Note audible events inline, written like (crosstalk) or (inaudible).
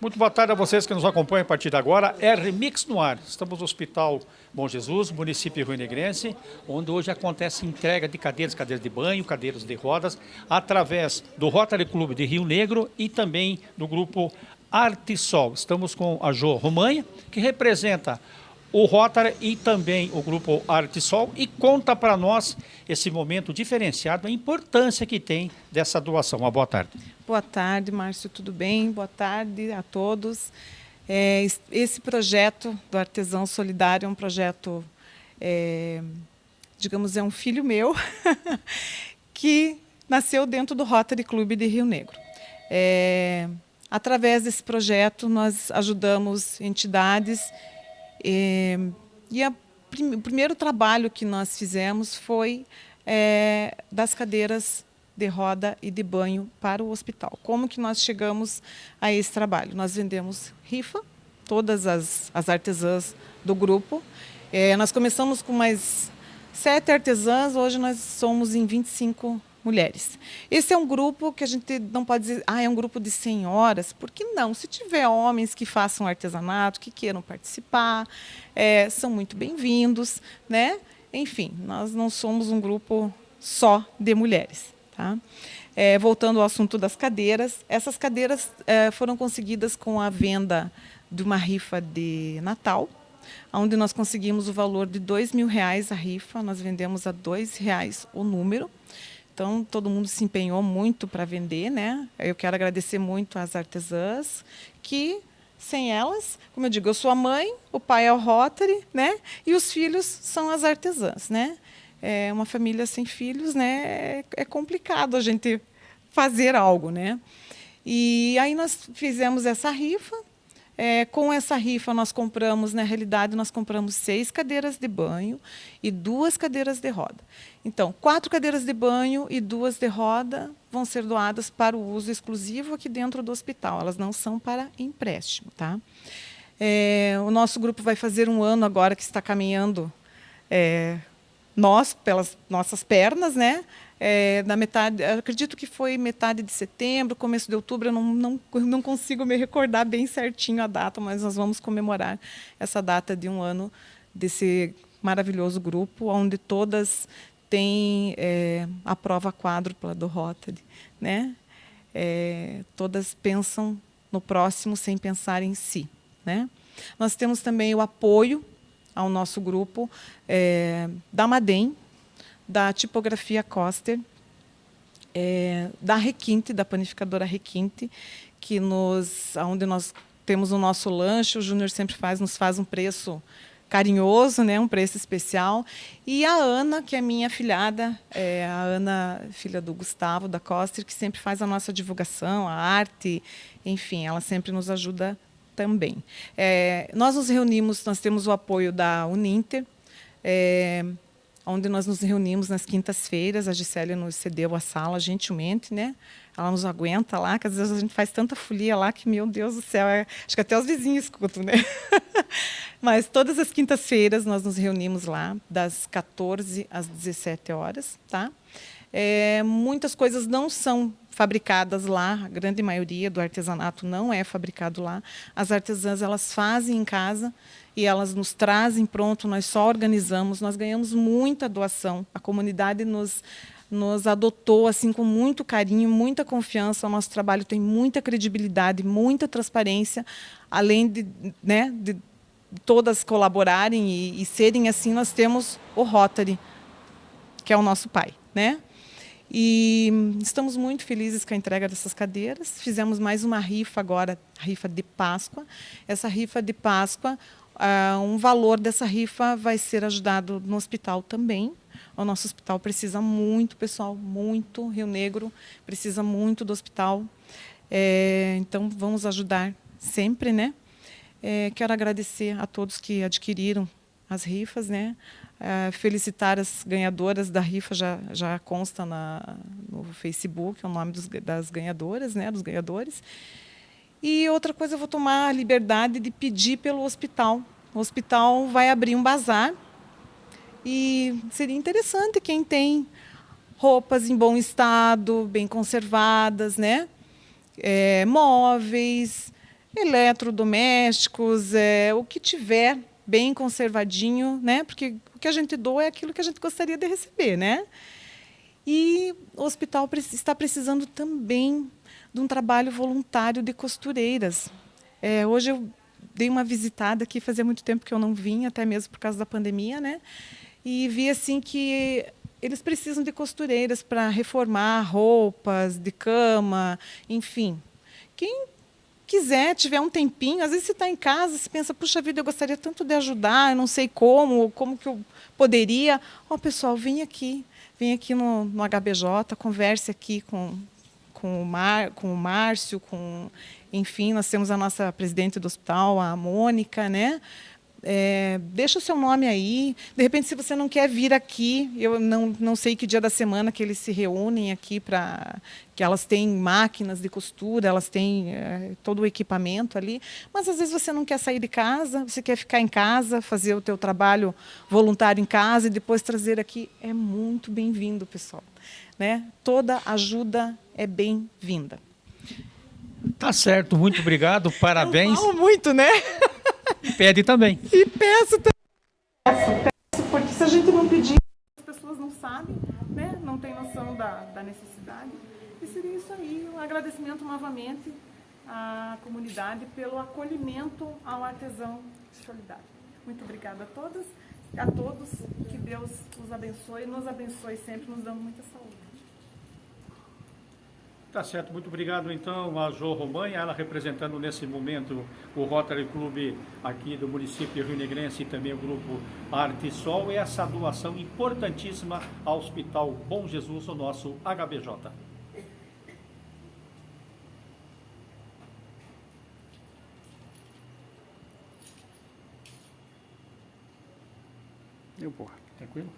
Muito boa tarde a vocês que nos acompanham a partir de agora. R Mix no ar. Estamos no Hospital Bom Jesus, município Rio Negrense, onde hoje acontece entrega de cadeiras, cadeiras de banho, cadeiras de rodas, através do Rotary Clube de Rio Negro e também do grupo Artisol. Estamos com a Jo Romanha, que representa o Rotary e também o grupo Artisol e conta para nós esse momento diferenciado, a importância que tem dessa doação. Uma boa tarde. Boa tarde, Márcio, tudo bem? Boa tarde a todos. É, esse projeto do Artesão Solidário é um projeto, é, digamos, é um filho meu, (laughs) que nasceu dentro do Rotary Clube de Rio Negro. É, através desse projeto, nós ajudamos entidades e, e a, o primeiro trabalho que nós fizemos foi é, das cadeiras de roda e de banho para o hospital. Como que nós chegamos a esse trabalho? Nós vendemos rifa, todas as, as artesãs do grupo. É, nós começamos com mais sete artesãs, hoje nós somos em 25 mulheres. Esse é um grupo que a gente não pode dizer, ah, é um grupo de senhoras, porque não? Se tiver homens que façam artesanato, que queiram participar, é, são muito bem-vindos, né? Enfim, nós não somos um grupo só de mulheres. Tá? É, voltando ao assunto das cadeiras, essas cadeiras é, foram conseguidas com a venda de uma rifa de Natal, onde nós conseguimos o valor de dois mil reais a rifa, nós vendemos a dois reais o número. Então, todo mundo se empenhou muito para vender, né? Eu quero agradecer muito às artesãs, que sem elas, como eu digo, eu sou a mãe, o pai é o Rotary, né? E os filhos são as artesãs, né? É uma família sem filhos, né? É, é complicado a gente fazer algo, né? E aí nós fizemos essa rifa, é, com essa rifa, nós compramos, na realidade, nós compramos seis cadeiras de banho e duas cadeiras de roda. Então, quatro cadeiras de banho e duas de roda vão ser doadas para o uso exclusivo aqui dentro do hospital. Elas não são para empréstimo. Tá? É, o nosso grupo vai fazer um ano agora que está caminhando é, nós, pelas nossas pernas, né? É, na metade, acredito que foi metade de setembro, começo de outubro, eu não, não, não consigo me recordar bem certinho a data, mas nós vamos comemorar essa data de um ano desse maravilhoso grupo, onde todas têm é, a prova quádrupla do Rotary. Né? É, todas pensam no próximo sem pensar em si. Né? Nós temos também o apoio ao nosso grupo é, da Madem, da tipografia Coster, é, da Requinte, da panificadora Requinte, que nos, onde nós temos o nosso lanche, o Júnior sempre faz, nos faz um preço carinhoso, né, um preço especial. E a Ana, que é minha filhada, é a Ana, filha do Gustavo, da Coster, que sempre faz a nossa divulgação, a arte, enfim, ela sempre nos ajuda também. É, nós nos reunimos, nós temos o apoio da Uninter, é, onde nós nos reunimos nas quintas-feiras. A Gisele nos cedeu a sala gentilmente, né? Ela nos aguenta lá, que às vezes a gente faz tanta folia lá que, meu Deus do céu, é... acho que até os vizinhos escutam, né? (laughs) Mas todas as quintas-feiras nós nos reunimos lá, das 14 às 17 horas, tá? É, muitas coisas não são fabricadas lá, a grande maioria do artesanato não é fabricado lá. As artesãs elas fazem em casa e elas nos trazem pronto, nós só organizamos, nós ganhamos muita doação. A comunidade nos nos adotou assim com muito carinho, muita confiança. O nosso trabalho tem muita credibilidade, muita transparência, além de, né, de todas colaborarem e, e serem assim, nós temos o Rotary, que é o nosso pai, né? E estamos muito felizes com a entrega dessas cadeiras. Fizemos mais uma rifa agora, rifa de Páscoa. Essa rifa de Páscoa, uh, um valor dessa rifa vai ser ajudado no hospital também. O nosso hospital precisa muito, pessoal, muito. Rio Negro precisa muito do hospital. É, então, vamos ajudar sempre, né? É, quero agradecer a todos que adquiriram as rifas, né? É, felicitar as ganhadoras da rifa já, já consta na, no Facebook, é o nome dos, das ganhadoras, né, dos ganhadores. E outra coisa, eu vou tomar a liberdade de pedir pelo hospital. O hospital vai abrir um bazar e seria interessante quem tem roupas em bom estado, bem conservadas, né? É, móveis, eletrodomésticos, é, o que tiver bem conservadinho, né? Porque o que a gente doa é aquilo que a gente gostaria de receber, né? E o hospital está precisando também de um trabalho voluntário de costureiras. É, hoje eu dei uma visitada aqui, fazia muito tempo que eu não vinha, até mesmo por causa da pandemia, né? E vi assim que eles precisam de costureiras para reformar roupas de cama, enfim. Quem quiser, tiver um tempinho, às vezes você está em casa, você pensa, puxa vida, eu gostaria tanto de ajudar, eu não sei como, como que eu poderia. Ó, oh, pessoal, vem aqui, vem aqui no, no HBJ, converse aqui com, com, o Mar, com o Márcio, com, enfim, nós temos a nossa presidente do hospital, a Mônica, né? É, deixa o seu nome aí. De repente, se você não quer vir aqui, eu não, não sei que dia da semana que eles se reúnem aqui para que elas têm máquinas de costura, elas têm é, todo o equipamento ali. Mas às vezes você não quer sair de casa, você quer ficar em casa, fazer o teu trabalho voluntário em casa e depois trazer aqui. É muito bem-vindo, pessoal. Né? Toda ajuda é bem-vinda. Tá certo, muito obrigado, parabéns. Eu falo muito, né? (laughs) E pede também. E peço também. Peço, peço, porque se a gente não pedir, as pessoas não sabem, né? não têm noção da, da necessidade. E seria isso aí, um agradecimento novamente à comunidade pelo acolhimento ao artesão solidário. Muito obrigada a todas, a todos, que Deus os abençoe, nos abençoe sempre, nos dando muita saúde. Tá certo, muito obrigado então a Jo Romanha, ela representando nesse momento o Rotary Club aqui do município Rio Negrense e também o grupo Arte Sol, e essa doação importantíssima ao Hospital Bom Jesus, o nosso HBJ. Eu, porra, tranquilo?